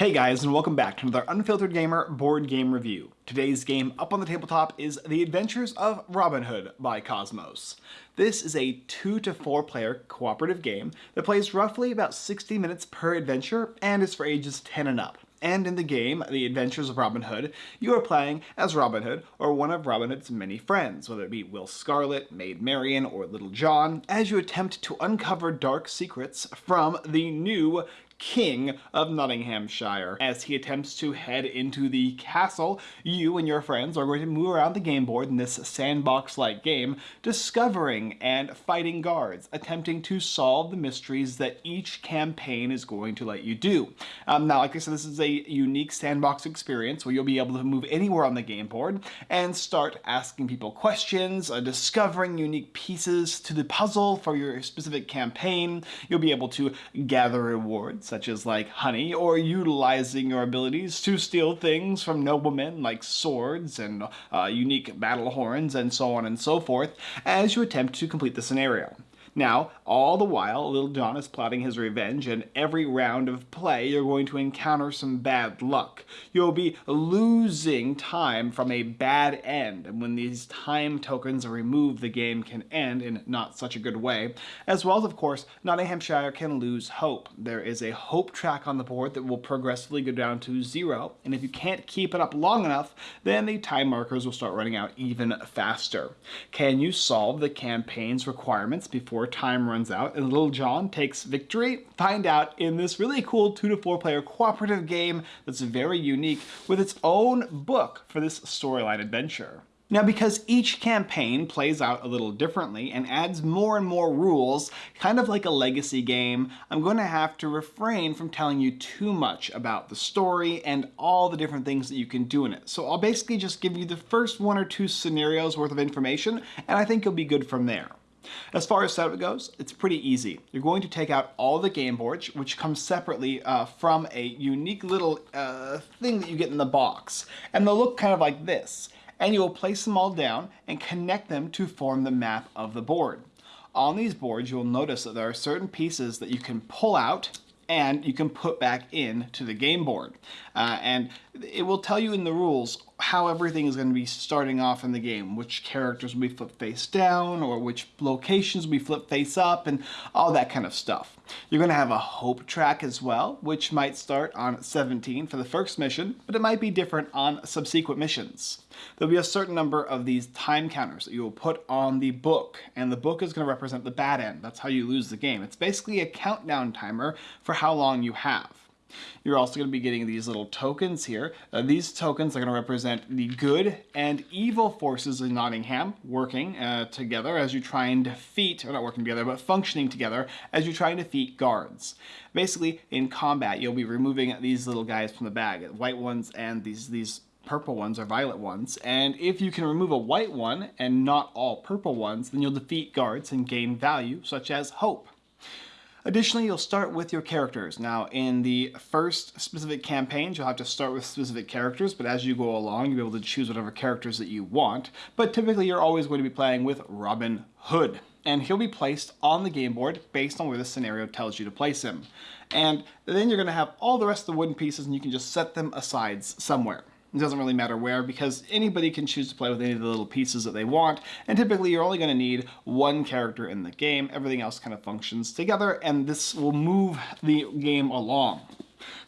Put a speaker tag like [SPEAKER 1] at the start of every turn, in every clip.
[SPEAKER 1] Hey guys, and welcome back to another Unfiltered Gamer board game review. Today's game up on the tabletop is The Adventures of Robin Hood by Kosmos. This is a 2 to 4 player cooperative game that plays roughly about 60 minutes per adventure and is for ages 10 and up. And in the game, The Adventures of Robin Hood, you are playing as Robin Hood or one of Robin Hood's many friends, whether it be Will Scarlet, Maid Marian, or Little John, as you attempt to uncover dark secrets from the new King of Nottinghamshire. As he attempts to head into the castle, you and your friends are going to move around the game board in this sandbox-like game, discovering and fighting guards, attempting to solve the mysteries that each campaign is going to let you do. Um, now, like I said, this is a unique sandbox experience where you'll be able to move anywhere on the game board and start asking people questions, uh, discovering unique pieces to the puzzle for your specific campaign. You'll be able to gather rewards such as like honey, or utilizing your abilities to steal things from noblemen like swords and uh, unique battle horns and so on and so forth as you attempt to complete the scenario. Now, all the while, Little John is plotting his revenge, and every round of play you're going to encounter some bad luck. You'll be losing time from a bad end, and when these time tokens are removed, the game can end in not such a good way. As well as, of course, Nottinghamshire can lose hope. There is a hope track on the board that will progressively go down to zero, and if you can't keep it up long enough, then the time markers will start running out even faster. Can you solve the campaign's requirements before before time runs out and Little John takes victory? Find out in this really cool two to four player cooperative game that's very unique with its own book for this storyline adventure. Now because each campaign plays out a little differently and adds more and more rules, kind of like a legacy game, I'm going to have to refrain from telling you too much about the story and all the different things that you can do in it. So I'll basically just give you the first one or two scenarios worth of information and I think you'll be good from there. As far as setup goes, it's pretty easy. You're going to take out all the game boards, which come separately uh, from a unique little uh, thing that you get in the box. And they'll look kind of like this. And you will place them all down and connect them to form the map of the board. On these boards, you'll notice that there are certain pieces that you can pull out and you can put back in to the game board. Uh, and it will tell you in the rules how everything is going to be starting off in the game, which characters will be flipped face down, or which locations will be flipped face up, and all that kind of stuff. You're going to have a hope track as well, which might start on 17 for the first mission, but it might be different on subsequent missions. There'll be a certain number of these time counters that you will put on the book, and the book is going to represent the bad end. That's how you lose the game. It's basically a countdown timer for how long you have. You're also going to be getting these little tokens here. Uh, these tokens are going to represent the good and evil forces in Nottingham working uh, together as you try and defeat, or not working together, but functioning together as you try and defeat guards. Basically, in combat, you'll be removing these little guys from the bag, white ones and these, these purple ones or violet ones. And if you can remove a white one and not all purple ones, then you'll defeat guards and gain value, such as hope. Additionally, you'll start with your characters. Now, in the first specific campaigns, you'll have to start with specific characters, but as you go along, you'll be able to choose whatever characters that you want. But typically, you're always going to be playing with Robin Hood, and he'll be placed on the game board based on where the scenario tells you to place him. And then you're going to have all the rest of the wooden pieces, and you can just set them aside somewhere. It doesn't really matter where because anybody can choose to play with any of the little pieces that they want and typically you're only going to need one character in the game. Everything else kind of functions together and this will move the game along.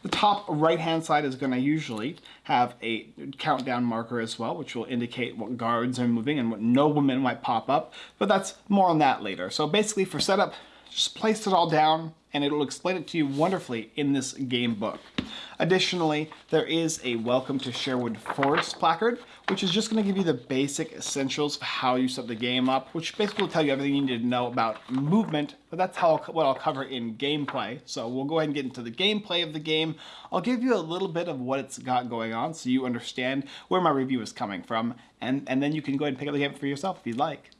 [SPEAKER 1] The top right hand side is going to usually have a countdown marker as well, which will indicate what guards are moving and what noblemen might pop up, but that's more on that later. So basically for setup, just place it all down and it will explain it to you wonderfully in this game book. Additionally, there is a Welcome to Sherwood Forest placard, which is just going to give you the basic essentials of how you set the game up, which basically will tell you everything you need to know about movement, but that's how what I'll cover in gameplay. So we'll go ahead and get into the gameplay of the game. I'll give you a little bit of what it's got going on so you understand where my review is coming from, and, and then you can go ahead and pick up the game for yourself if you'd like.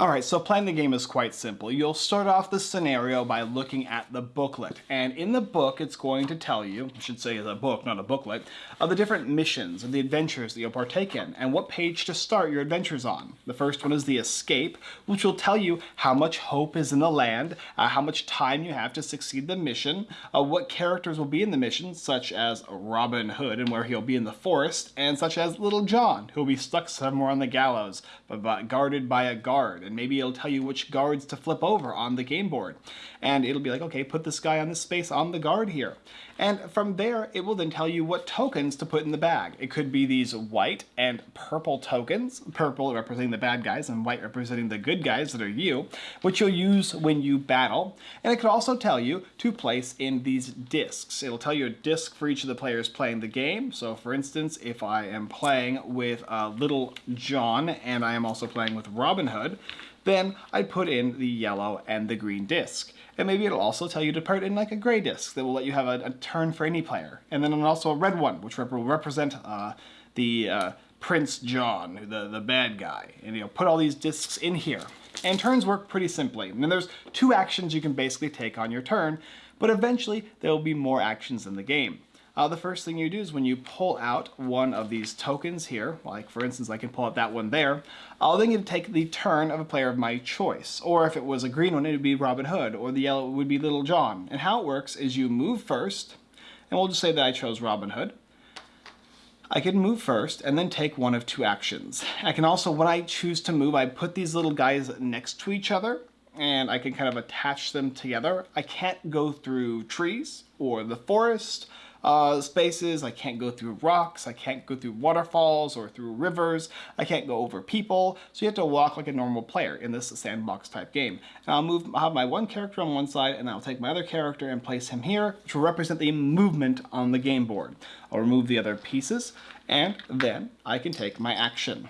[SPEAKER 1] Alright, so playing the game is quite simple. You'll start off the scenario by looking at the booklet. And in the book, it's going to tell you, I should say it's a book, not a booklet, of the different missions and the adventures that you'll partake in, and what page to start your adventures on. The first one is the escape, which will tell you how much hope is in the land, uh, how much time you have to succeed the mission, uh, what characters will be in the mission, such as Robin Hood and where he'll be in the forest, and such as Little John, who'll be stuck somewhere on the gallows, but guarded by a guard and maybe it'll tell you which guards to flip over on the game board. And it'll be like, okay, put this guy on this space on the guard here. And from there, it will then tell you what tokens to put in the bag. It could be these white and purple tokens, purple representing the bad guys and white representing the good guys that are you, which you'll use when you battle. And it could also tell you to place in these discs. It'll tell you a disc for each of the players playing the game. So for instance, if I am playing with uh, Little John and I am also playing with Robin Hood, then I'd put in the yellow and the green disc. And maybe it'll also tell you to put in like a gray disc that will let you have a, a turn for any player. And then also a red one, which will represent uh, the uh, Prince John, the, the bad guy. And you'll put all these discs in here. And turns work pretty simply. And then there's two actions you can basically take on your turn, but eventually there will be more actions in the game uh, the first thing you do is when you pull out one of these tokens here, like for instance I can pull out that one there, I'll then get to take the turn of a player of my choice. Or if it was a green one, it would be Robin Hood, or the yellow would be Little John. And how it works is you move first, and we'll just say that I chose Robin Hood. I can move first and then take one of two actions. I can also, when I choose to move, I put these little guys next to each other and I can kind of attach them together. I can't go through trees or the forest uh, spaces. I can't go through rocks. I can't go through waterfalls or through rivers. I can't go over people. So you have to walk like a normal player in this sandbox type game. And I'll move, I'll have my one character on one side and I'll take my other character and place him here, which will represent the movement on the game board. I'll remove the other pieces and then I can take my action.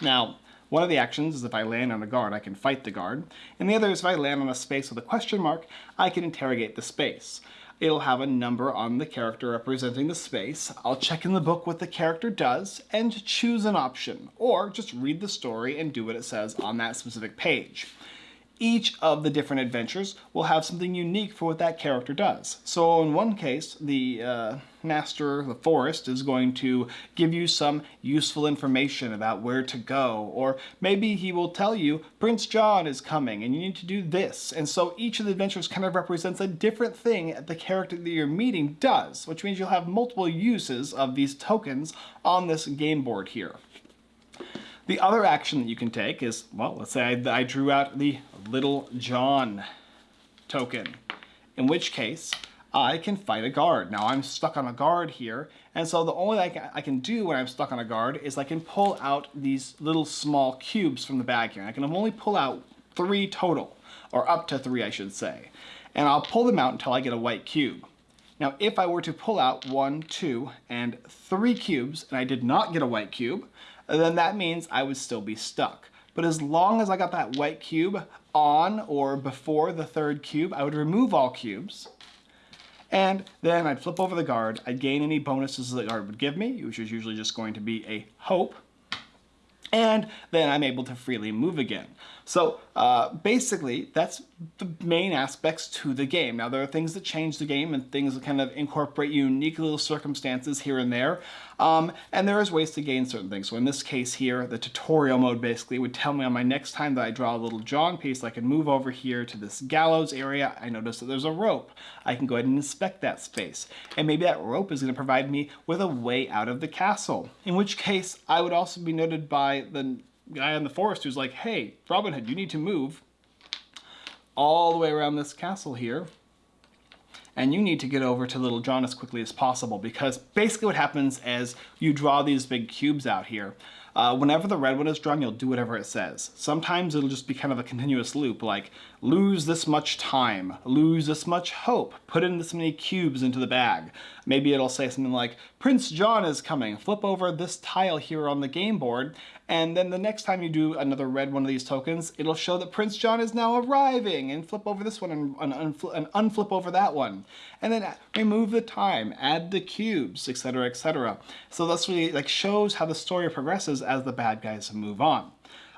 [SPEAKER 1] Now, one of the actions is if I land on a guard, I can fight the guard, and the other is if I land on a space with a question mark, I can interrogate the space it'll have a number on the character representing the space. I'll check in the book what the character does and choose an option, or just read the story and do what it says on that specific page each of the different adventures will have something unique for what that character does. So in one case, the uh, Master of the Forest is going to give you some useful information about where to go, or maybe he will tell you Prince John is coming and you need to do this. And so each of the adventures kind of represents a different thing that the character that you're meeting does, which means you'll have multiple uses of these tokens on this game board here. The other action that you can take is, well, let's say I, I drew out the Little John token, in which case I can fight a guard. Now I'm stuck on a guard here, and so the only thing I can do when I'm stuck on a guard is I can pull out these little small cubes from the bag here. I can only pull out three total, or up to three I should say. And I'll pull them out until I get a white cube. Now if I were to pull out one, two, and three cubes, and I did not get a white cube, then that means I would still be stuck. But as long as I got that white cube on or before the third cube, I would remove all cubes. And then I'd flip over the guard. I'd gain any bonuses the guard would give me, which is usually just going to be a hope. And then I'm able to freely move again. So uh, basically, that's the main aspects to the game. Now, there are things that change the game and things that kind of incorporate unique little circumstances here and there. Um, and there is ways to gain certain things. So in this case here, the tutorial mode basically would tell me on my next time that I draw a little drawing piece, I can move over here to this gallows area. I notice that there's a rope. I can go ahead and inspect that space. And maybe that rope is going to provide me with a way out of the castle. In which case, I would also be noted by the guy in the forest who's like, hey, Robin Hood, you need to move all the way around this castle here and you need to get over to Little John as quickly as possible because basically what happens is you draw these big cubes out here uh, whenever the red one is drawn, you'll do whatever it says. Sometimes it'll just be kind of a continuous loop, like lose this much time, lose this much hope, put in this many cubes into the bag. Maybe it'll say something like, Prince John is coming, flip over this tile here on the game board, and then the next time you do another red one of these tokens, it'll show that Prince John is now arriving, and flip over this one and, and, and unflip over that one. And then remove the time, add the cubes, etc, etc. So that's really like shows how the story progresses as the bad guys move on.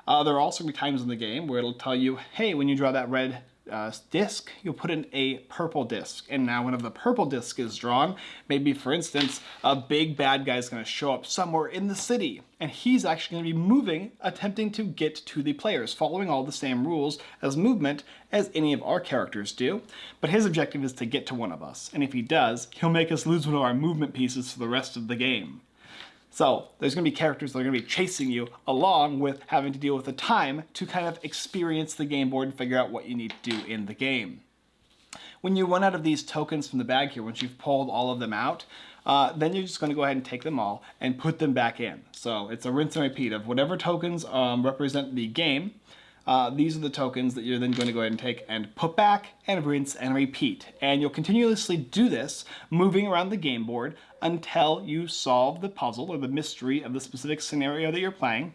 [SPEAKER 1] Uh, there are also going to be times in the game where it'll tell you, hey, when you draw that red uh, disc, you'll put in a purple disc. And now whenever the purple disc is drawn, maybe for instance, a big bad guy is going to show up somewhere in the city. And he's actually going to be moving, attempting to get to the players, following all the same rules as movement as any of our characters do. But his objective is to get to one of us. And if he does, he'll make us lose one of our movement pieces for the rest of the game. So there's going to be characters that are going to be chasing you along with having to deal with the time to kind of experience the game board and figure out what you need to do in the game. When you run out of these tokens from the bag here, once you've pulled all of them out, uh, then you're just going to go ahead and take them all and put them back in. So it's a rinse and repeat of whatever tokens um, represent the game, uh, these are the tokens that you're then going to go ahead and take and put back and rinse and repeat. And you'll continuously do this, moving around the game board until you solve the puzzle or the mystery of the specific scenario that you're playing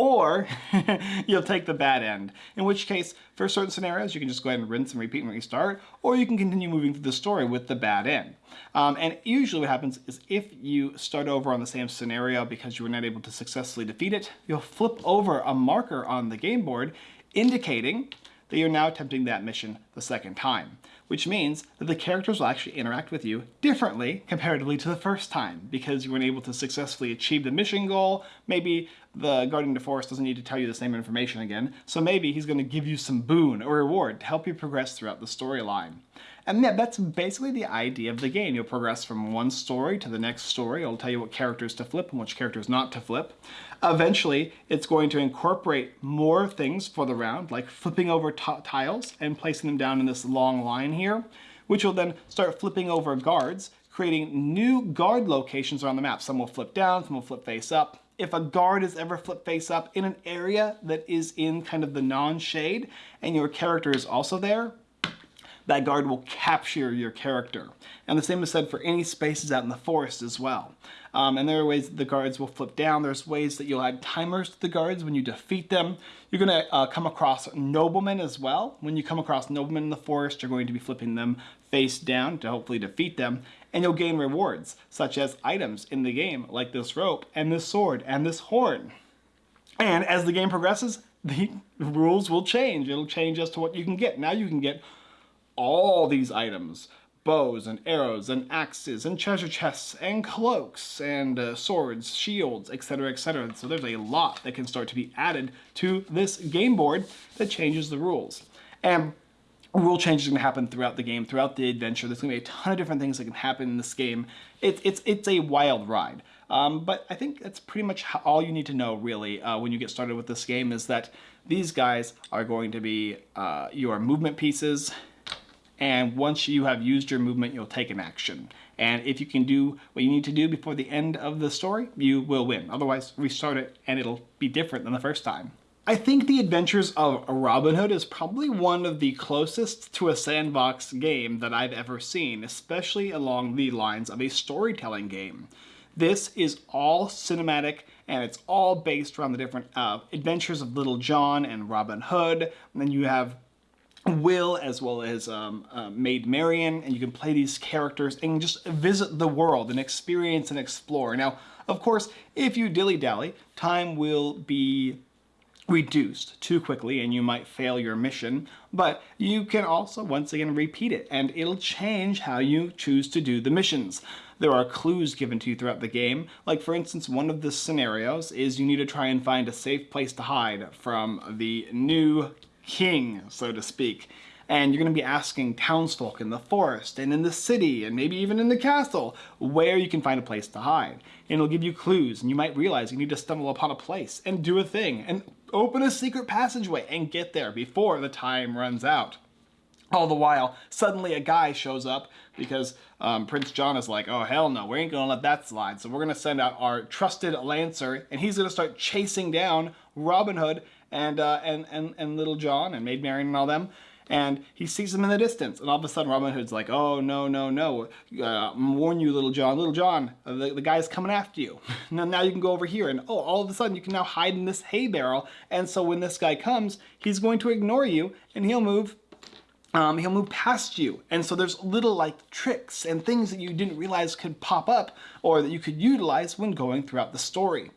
[SPEAKER 1] or you'll take the bad end. In which case, for certain scenarios, you can just go ahead and rinse and repeat and restart, or you can continue moving through the story with the bad end. Um, and usually what happens is if you start over on the same scenario because you were not able to successfully defeat it, you'll flip over a marker on the game board indicating that you're now attempting that mission the second time which means that the characters will actually interact with you differently comparatively to the first time because you weren't able to successfully achieve the mission goal. Maybe the Guardian of the Forest doesn't need to tell you the same information again, so maybe he's going to give you some boon or reward to help you progress throughout the storyline. And yeah, that's basically the idea of the game. You'll progress from one story to the next story. It'll tell you what characters to flip and which characters not to flip. Eventually, it's going to incorporate more things for the round, like flipping over tiles and placing them down in this long line here, which will then start flipping over guards, creating new guard locations around the map. Some will flip down, some will flip face up. If a guard is ever flipped face up in an area that is in kind of the non-shade and your character is also there, that guard will capture your character. And the same is said for any spaces out in the forest as well. Um, and there are ways that the guards will flip down. There's ways that you'll add timers to the guards when you defeat them. You're going to uh, come across noblemen as well. When you come across noblemen in the forest, you're going to be flipping them face down to hopefully defeat them. And you'll gain rewards, such as items in the game, like this rope, and this sword, and this horn. And as the game progresses, the rules will change. It'll change as to what you can get. Now you can get all these items bows and arrows and axes and treasure chests and cloaks and uh, swords, shields, etc, etc. So there's a lot that can start to be added to this game board that changes the rules. And rule changes are going to happen throughout the game, throughout the adventure. There's going to be a ton of different things that can happen in this game. It, it's, it's a wild ride. Um, but I think that's pretty much all you need to know, really, uh, when you get started with this game, is that these guys are going to be uh, your movement pieces, and once you have used your movement, you'll take an action. And if you can do what you need to do before the end of the story, you will win. Otherwise, restart it and it'll be different than the first time. I think The Adventures of Robin Hood is probably one of the closest to a sandbox game that I've ever seen, especially along the lines of a storytelling game. This is all cinematic and it's all based around the different uh, adventures of Little John and Robin Hood. And then you have Will as well as um, uh, Maid Marian and you can play these characters and just visit the world and experience and explore. Now, of course, if you dilly-dally, time will be reduced too quickly and you might fail your mission, but you can also once again repeat it and it'll change how you choose to do the missions. There are clues given to you throughout the game, like for instance one of the scenarios is you need to try and find a safe place to hide from the new king, so to speak. And you're going to be asking townsfolk in the forest and in the city and maybe even in the castle where you can find a place to hide. And it'll give you clues and you might realize you need to stumble upon a place and do a thing and open a secret passageway and get there before the time runs out. All the while, suddenly a guy shows up because um, Prince John is like, oh hell no, we ain't gonna let that slide. So we're gonna send out our trusted Lancer and he's gonna start chasing down Robin Hood and, uh, and, and, and Little John and Maid Marian and all them. And he sees them in the distance. And all of a sudden Robin Hood's like, oh, no, no, no. Uh, warn you, Little John. Little John, uh, the, the guy's coming after you. now, now you can go over here. And oh, all of a sudden you can now hide in this hay barrel. And so when this guy comes, he's going to ignore you and he'll move um, he'll move past you. And so there's little like tricks and things that you didn't realize could pop up or that you could utilize when going throughout the story.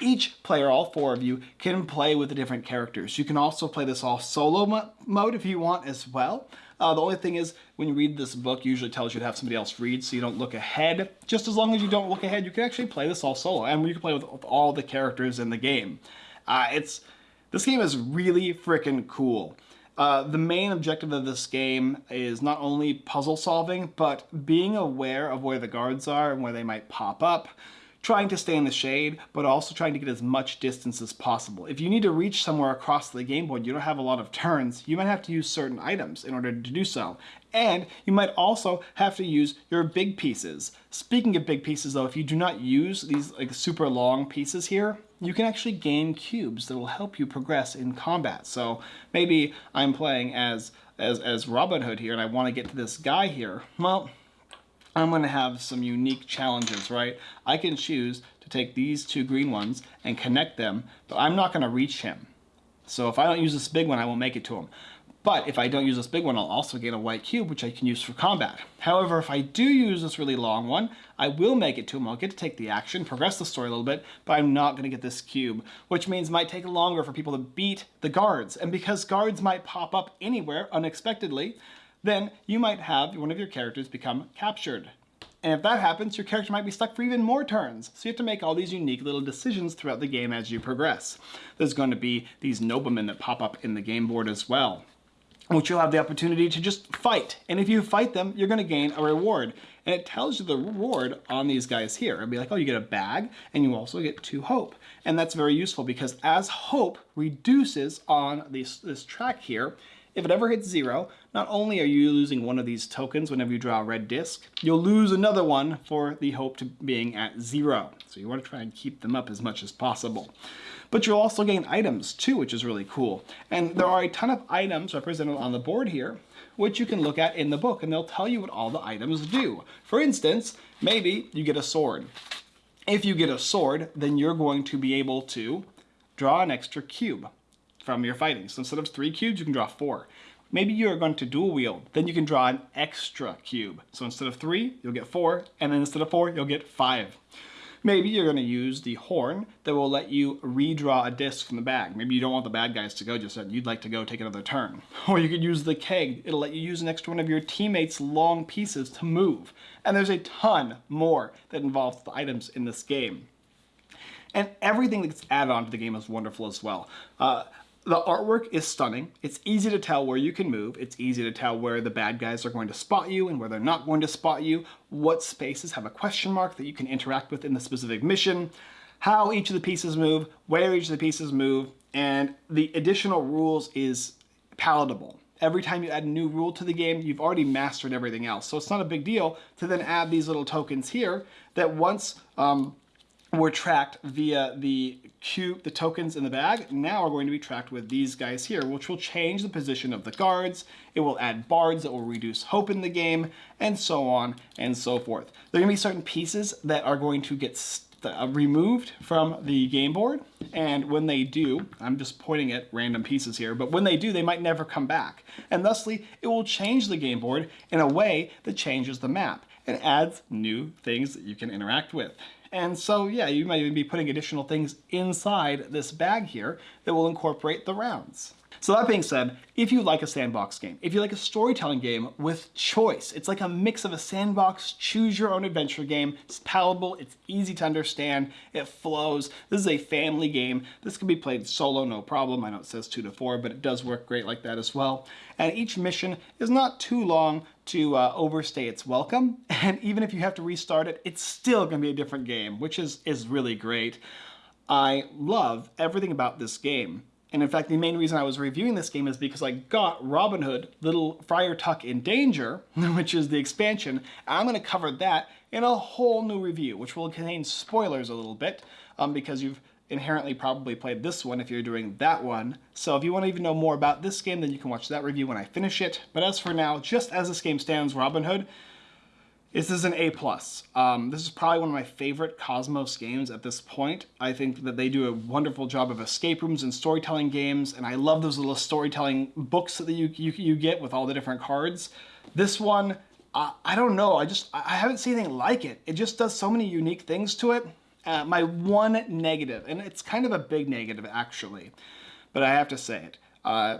[SPEAKER 1] each player, all four of you, can play with the different characters. You can also play this all solo mo mode if you want as well. Uh, the only thing is, when you read this book, usually tells you to have somebody else read so you don't look ahead. Just as long as you don't look ahead, you can actually play this all solo, and you can play with, with all the characters in the game. Uh, it's This game is really freaking cool. Uh, the main objective of this game is not only puzzle solving, but being aware of where the guards are and where they might pop up, trying to stay in the shade, but also trying to get as much distance as possible. If you need to reach somewhere across the game board, you don't have a lot of turns, you might have to use certain items in order to do so. And you might also have to use your big pieces. Speaking of big pieces though, if you do not use these like super long pieces here, you can actually gain cubes that will help you progress in combat. So maybe I'm playing as as, as Robin Hood here and I want to get to this guy here. Well, I'm going to have some unique challenges, right? I can choose to take these two green ones and connect them, but I'm not going to reach him. So if I don't use this big one, I won't make it to him. But if I don't use this big one, I'll also gain a white cube, which I can use for combat. However, if I do use this really long one, I will make it to him. I'll get to take the action, progress the story a little bit, but I'm not going to get this cube, which means it might take longer for people to beat the guards. And because guards might pop up anywhere unexpectedly, then you might have one of your characters become captured. And if that happens, your character might be stuck for even more turns. So you have to make all these unique little decisions throughout the game as you progress. There's going to be these noblemen that pop up in the game board as well, which you'll have the opportunity to just fight. And if you fight them, you're going to gain a reward. And it tells you the reward on these guys here. It'll be like, oh, you get a bag, and you also get two hope. And that's very useful because as hope reduces on this, this track here, if it ever hits zero, not only are you losing one of these tokens whenever you draw a red disc, you'll lose another one for the hope to being at zero. So you want to try and keep them up as much as possible. But you'll also gain items too, which is really cool. And there are a ton of items represented on the board here, which you can look at in the book, and they'll tell you what all the items do. For instance, maybe you get a sword. If you get a sword, then you're going to be able to draw an extra cube from your fighting. So instead of three cubes, you can draw four. Maybe you're going to dual wield, then you can draw an extra cube. So instead of three, you'll get four, and then instead of four, you'll get five. Maybe you're going to use the horn that will let you redraw a disc from the bag. Maybe you don't want the bad guys to go just yet. You'd like to go take another turn. Or you could use the keg. It'll let you use an extra one of your teammates' long pieces to move. And there's a ton more that involves the items in this game. And everything that's added on to the game is wonderful as well. Uh, the artwork is stunning. It's easy to tell where you can move. It's easy to tell where the bad guys are going to spot you and where they're not going to spot you. What spaces have a question mark that you can interact with in the specific mission. How each of the pieces move, where each of the pieces move, and the additional rules is palatable. Every time you add a new rule to the game, you've already mastered everything else. So it's not a big deal to then add these little tokens here that once um, were tracked via the cube, the tokens in the bag, now are going to be tracked with these guys here, which will change the position of the guards. It will add bards that will reduce hope in the game, and so on and so forth. There are going to be certain pieces that are going to get uh, removed from the game board, and when they do, I'm just pointing at random pieces here, but when they do, they might never come back. And thusly, it will change the game board in a way that changes the map and adds new things that you can interact with. And so, yeah, you might even be putting additional things inside this bag here that will incorporate the rounds. So that being said, if you like a sandbox game, if you like a storytelling game with choice, it's like a mix of a sandbox, choose your own adventure game. It's palatable, it's easy to understand, it flows. This is a family game. This can be played solo, no problem. I know it says two to four, but it does work great like that as well. And each mission is not too long to uh, overstay its welcome. And even if you have to restart it, it's still gonna be a different game, which is, is really great. I love everything about this game. And in fact, the main reason I was reviewing this game is because I got Robin Hood, Little Friar Tuck in Danger, which is the expansion. I'm going to cover that in a whole new review, which will contain spoilers a little bit, um, because you've inherently probably played this one if you're doing that one. So if you want to even know more about this game, then you can watch that review when I finish it. But as for now, just as this game stands, Robin Hood this is an A+. plus. Um, this is probably one of my favorite Kosmos games at this point. I think that they do a wonderful job of escape rooms and storytelling games, and I love those little storytelling books that you, you, you get with all the different cards. This one, uh, I don't know, I just, I haven't seen anything like it. It just does so many unique things to it, Uh, my one negative, and it's kind of a big negative actually, but I have to say it. Uh,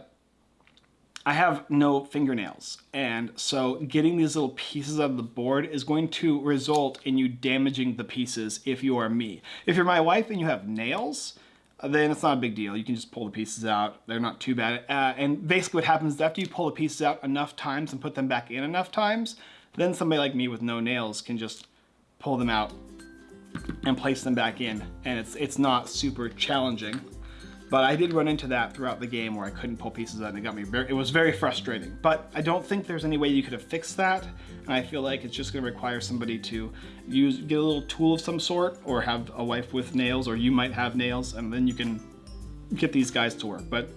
[SPEAKER 1] I have no fingernails, and so getting these little pieces out of the board is going to result in you damaging the pieces if you are me. If you're my wife and you have nails, then it's not a big deal. You can just pull the pieces out. They're not too bad. Uh, and basically what happens is after you pull the pieces out enough times and put them back in enough times, then somebody like me with no nails can just pull them out and place them back in. And it's, it's not super challenging. But I did run into that throughout the game where I couldn't pull pieces out and it got me very, it was very frustrating. But I don't think there's any way you could have fixed that. And I feel like it's just gonna require somebody to use, get a little tool of some sort or have a wife with nails or you might have nails and then you can get these guys to work. But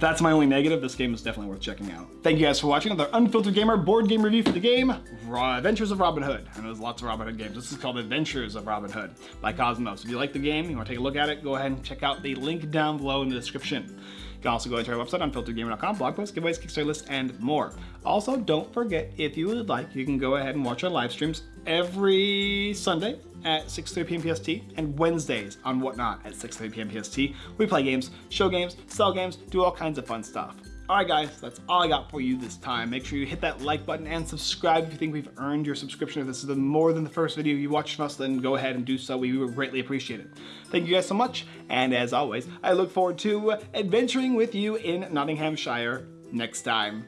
[SPEAKER 1] that's my only negative. This game is definitely worth checking out. Thank you guys for watching another Unfiltered Gamer board game review for the game, Adventures of Robin Hood. And there's lots of Robin Hood games. This is called Adventures of Robin Hood by Kosmos. If you like the game, you want to take a look at it, go ahead and check out the link down below in the description. Can also go into our website, unfilteredgamer.com, blog posts, giveaways, Kickstarter list, and more. Also, don't forget, if you would like, you can go ahead and watch our live streams every Sunday at 6.30 p.m. PST and Wednesdays on Whatnot at 6.30 p.m. PST. We play games, show games, sell games, do all kinds of fun stuff. Alright guys, that's all I got for you this time. Make sure you hit that like button and subscribe if you think we've earned your subscription. If this is more than the first video you watched from us, then go ahead and do so. We would greatly appreciate it. Thank you guys so much, and as always, I look forward to adventuring with you in Nottinghamshire next time.